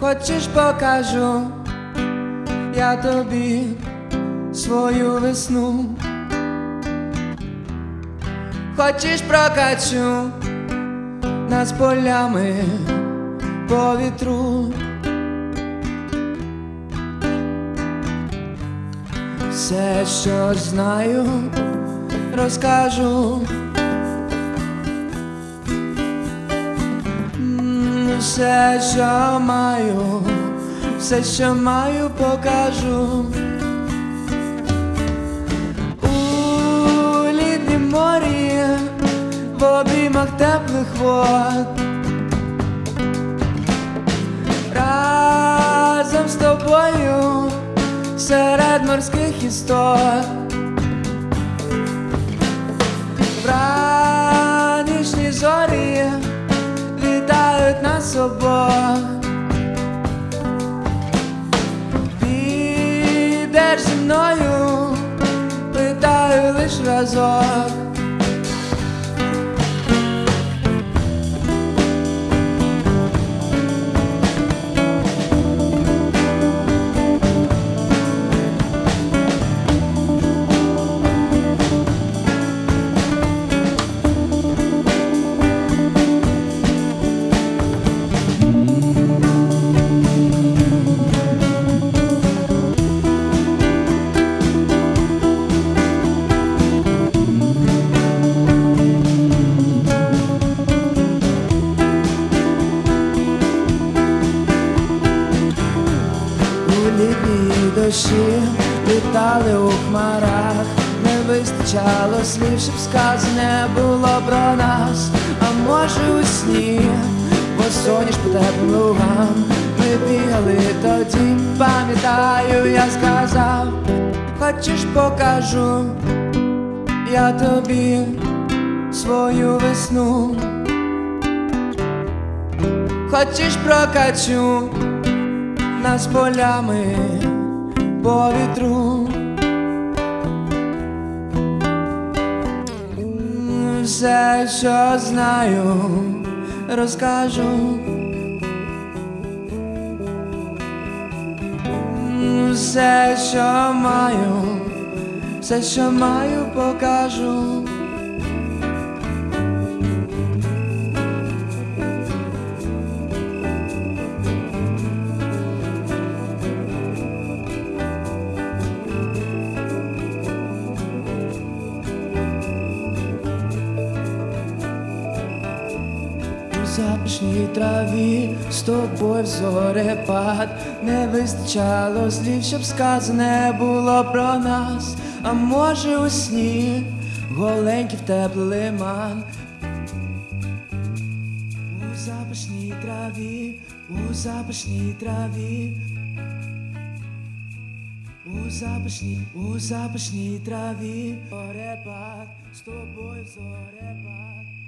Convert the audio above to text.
Хочеш покажу я тобі свою весну. Хочеш прокачу нас полями по вітру. Все, що знаю, розкажу. Все, що маю, все, що маю, покажу. У літнім морі, в обіймах теплих вод. Разом з тобою серед морських істот. Обох. Підеш зі мною, питаю лиш разок. Дощі літали у хмарах, не вистачало слів, щоб сказане було про нас, а може у сні, бо соняш по теплим лугам, ми бігали тоді, пам'ятаю, я сказав, хочеш покажу я тобі свою весну. Хочеш прокачу нас полями по вітру. Все, що знаю, розкажу. Все, що маю, все, що маю, покажу. Запашній траві з тобою в зорепад Не вистачало слів, щоб сказане було про нас, а може у сні голенький в теплий лиман. У запашній траві, у запашній траві. У запашній, у запашній траві, зорепад, з тобою в зорепад.